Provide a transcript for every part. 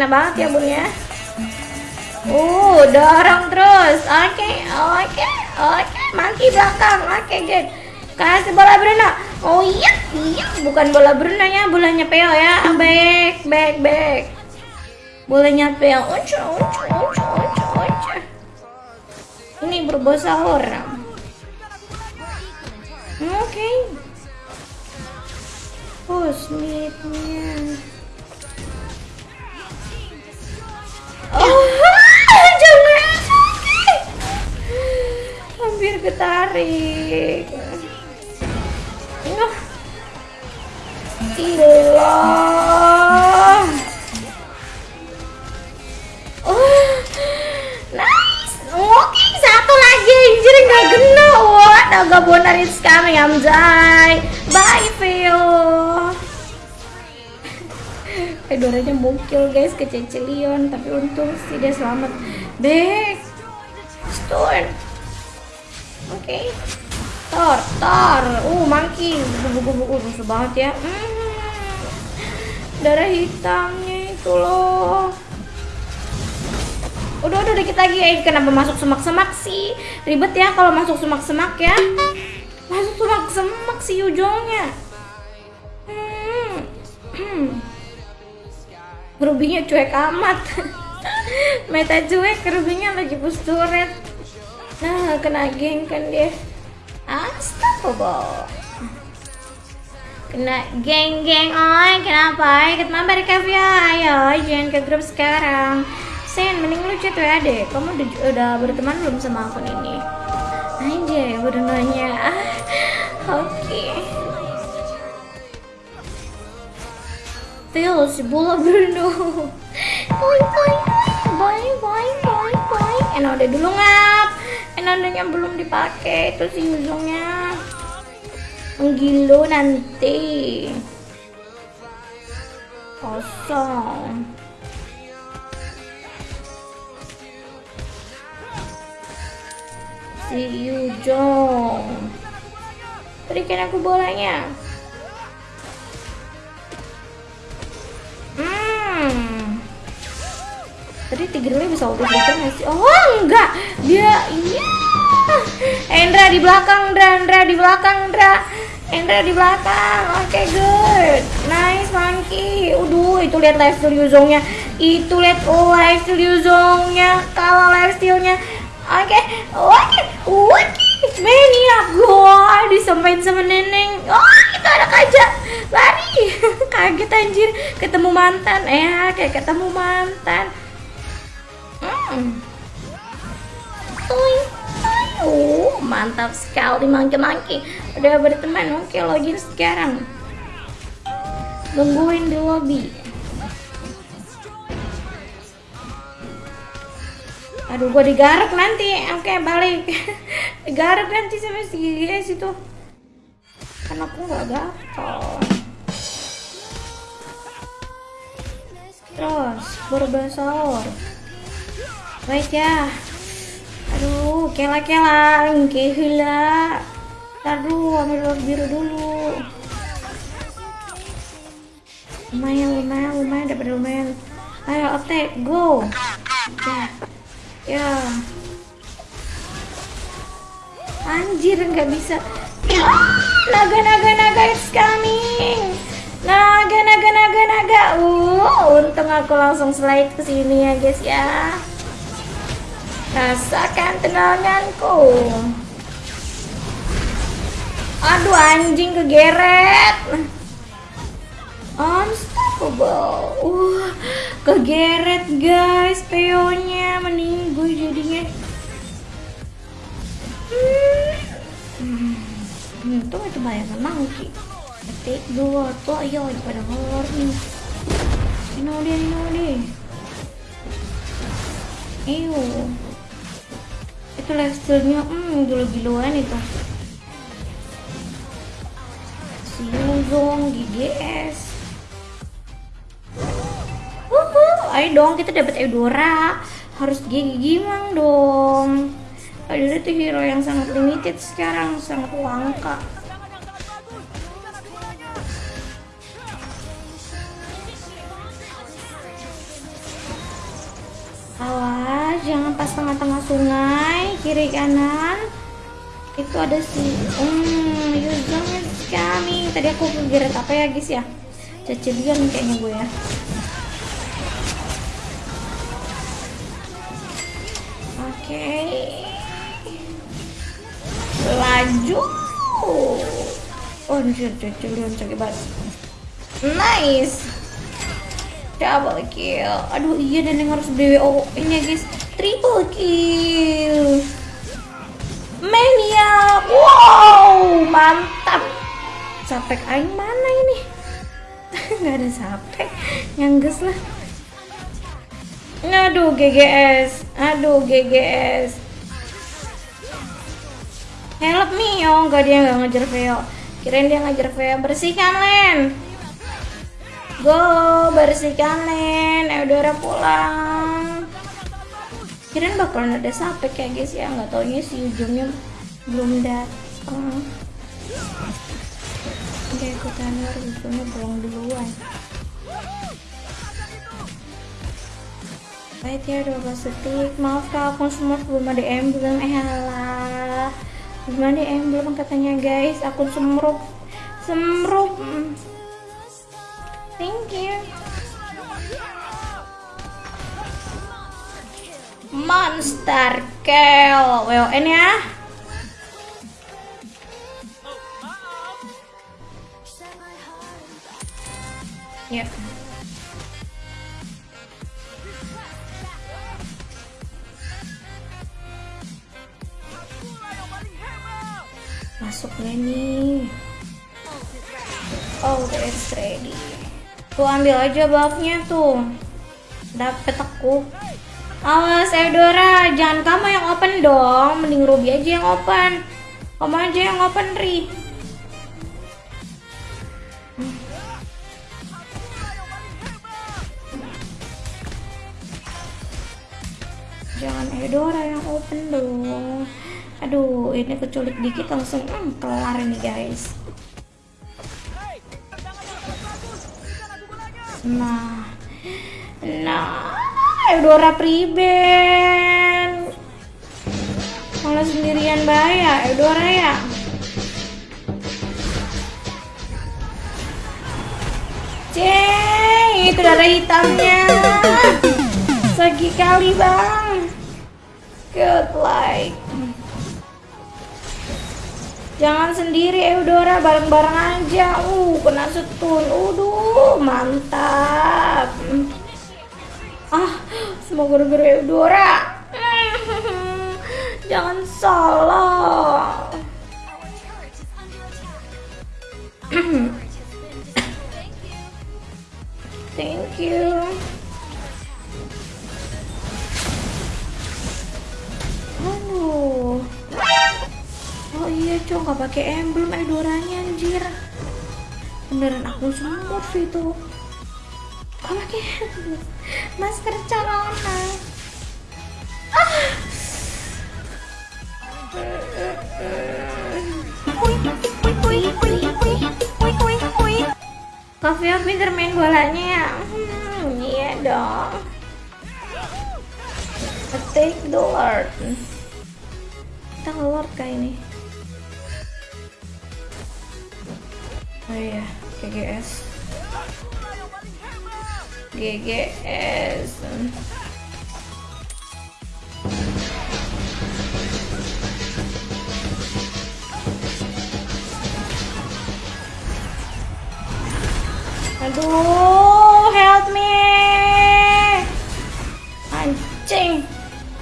enak banget ya bun ya Uh, dorong terus. Oke, oke, oke. Maki belakang. Oke, good. Kasih bola Bruno. Oh iya, iya. Bukan bola Bruno ya, bolanya Peo ya. Back, back, back. Bolanya Peo. Uncu, uncu, uncu, uncu, uncu. Ini berbahasa orang. Oke. Okay. Oh, ketarik. Oh. Gila. Oh, nice. Oke, satu lagi anjir nggak kena. Wah, naga bonar is coming, Amzai. Bye, Theo. Fedoranya mungkil guys ke Cecilion tapi untung sih dia selamat back Stone oke. Okay. Tor Tor. Uh monkey buku buku rusuh banget ya. Hmm. darah hitamnya itu loh. Udah udah dikit lagi. Ya kenapa masuk semak-semak sih? Ribet ya kalau masuk semak-semak ya. Masuk semak-semak sih ujungnya. Hmm. hmm. Rubinya cuek amat. Meta cuek, Rubinya lagi push Nah, kena geng kan dia. Astagfirullah Kena geng-geng, oi kenapa? Ikut mabar ya ayo jangan ke grup sekarang. Sen, mending lu chat ya deh. Kamu udah, udah berteman belum sama akun ini? Anjay, udah nanya. Ah, Oke. Okay. Si bola Bruno boing boing boing boing boing boing. Enode dulu ngap Enodenya belum dipakai itu si ujungnya menggilo nanti. Kosong. Si Yujong berikan aku bolanya Tadi tigernya bisa auto breaker nggak sih? Oh enggak, dia iya. Endra di belakang, Endra, Endra di belakang, Endra. Endra di belakang. Oke, okay, good. Nice, monkey. Udah, itu lihat live steal Yuzongnya. Itu lihat oh, live steal Yuzongnya. Kalau live stealnya. Oke, okay. oke, okay. oke. Maniac gua disampaikan sama neneng. Oh, itu anak aja. Lari. Kaget anjir, ketemu mantan. Eh, kayak ketemu mantan. Oh, mantap sekali mangki-mangki. Udah berteman. Oke, login sekarang. Tungguin di lobby. Aduh, gue digaruk nanti. Oke, balik. digaruk nanti sama si guys itu. Karena aku nggak gatel. Terus, berubah Wait ya. Aduh, kela-kela, ingke hula. Taruh, ambil biru dulu. Lumayan, lumayan, lumayan, dapat lumayan. Ayo, attack, go. Ya. Ya. Anjir nggak bisa. Naga naga naga it's coming. Naga naga naga naga. Uh, untung aku langsung slide ke sini ya guys ya. Rasakan tenanganku. Aduh anjing kegeret. Unstoppable. Uh, kegeret guys peonya meninggal jadinya. Hmm. Hmm, tuh itu banyak monkey. Ketik dua tuh ayo pada horror nih. Ini dia, ini dia. Ew. Itu lifestyle-nya hmm gila-gilaan itu. Si Yuzong GGS ayo dong kita dapat Eudora. Harus gigi gimang dong. Eudora itu hero yang sangat limited sekarang sangat langka. Awas jangan pas tengah-tengah sungai kiri kanan. Itu ada si hmm Yuzong is coming tadi aku kegeret apa ya guys ya? Cecilian kayaknya gue ya. Oke. Okay. laju. Oh cecilian sakit banget nice. Double kill. Aduh iya dan yang harus BWO ini ya guys triple kill. Mania. Wow. Mantap. Sapek aing mana ini? Nggak ada sapek nyangges lah. Aduh GGS aduh GGS help me oh enggak dia nggak ngejar Veo. Kirain dia ngejar Veo. Bersihkan Len. Go bersihkan Len. Eudora pulang kirain bakalan ada sampai kayak guys ya nggak taunya si ujungnya belum datang oke ikutan harus ujungnya pulang duluan. Baik ya 12 detik. Maaf kak akun semua belum ada emblem eh halah belum ada emblem katanya guys. Akun semrup semrup thank you Monster Kill. WON ya. Ya. Masuk nih Oh udah ready. Tuh ambil aja buffnya tuh. Dapet aku Awas Eudora, jangan kamu yang open dong. Mending Ruby aja yang open. Kamu aja yang open, Ri. Jangan Eudora yang open dong. Aduh, ini keculik dikit langsung hmm, kelar ini guys. Nah, nah. Eudora Priben. Malah sendirian bahaya Eudora ya? Ceng itu darah hitamnya. Sagi kali bang. Good like Jangan sendiri Eudora bareng-bareng aja. Uh kena setun. Uduh mantap. Ah semua gara-gara Eudora jangan salah. Thank you. Aduh. Oh iya cowok nggak pakai emblem Eudoranya anjir. Beneran aku semut sih tuh pakai masker corona ah. Coffee main bolanya ya. Hmm, iya dong. Attack the Lord. Kita keluar kah ini? Oh iya GGS GGS Aduh, help me. Anjing.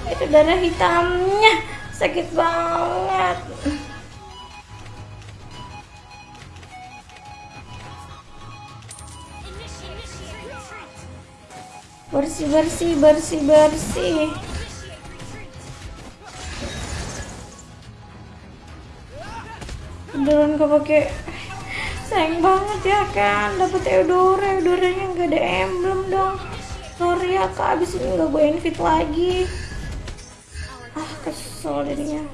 Itu darah hitamnya. Sakit banget. Bersih bersih bersih bersih. Beneran gak pakai sayang banget ya kan dapet Eudora. Eudoranya nggak ada emblem dong. Sorry ya kak. Abis ini gak gue invite lagi. Ah kesel jadinya.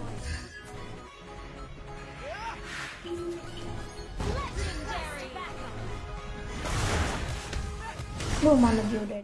Lu mana dia udah